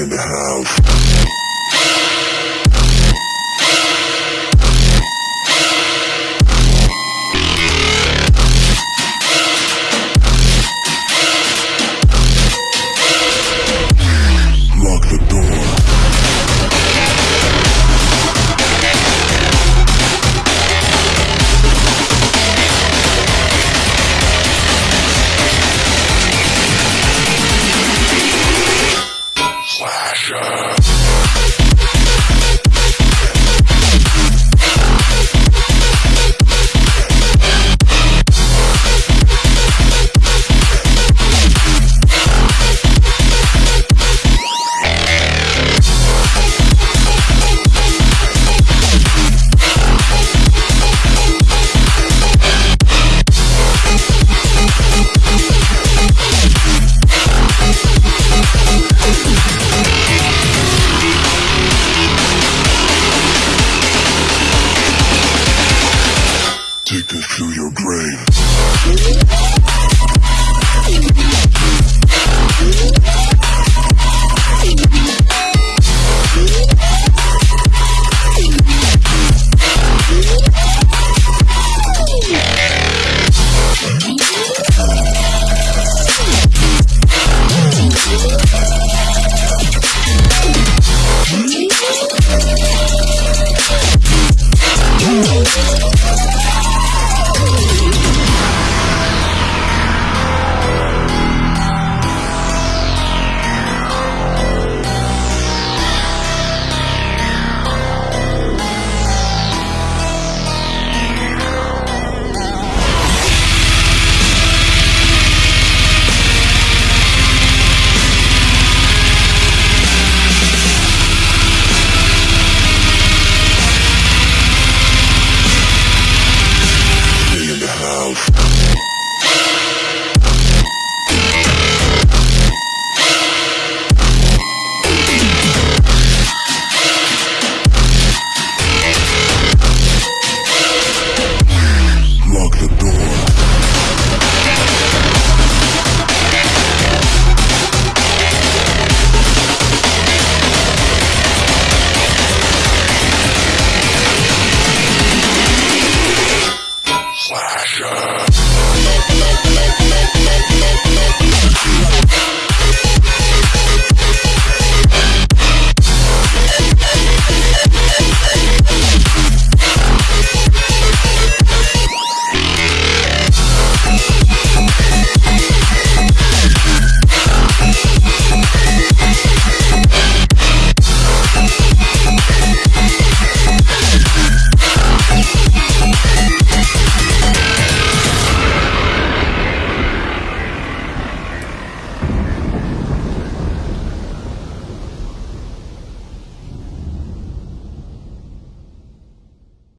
in the house. Show. Justice to your grave.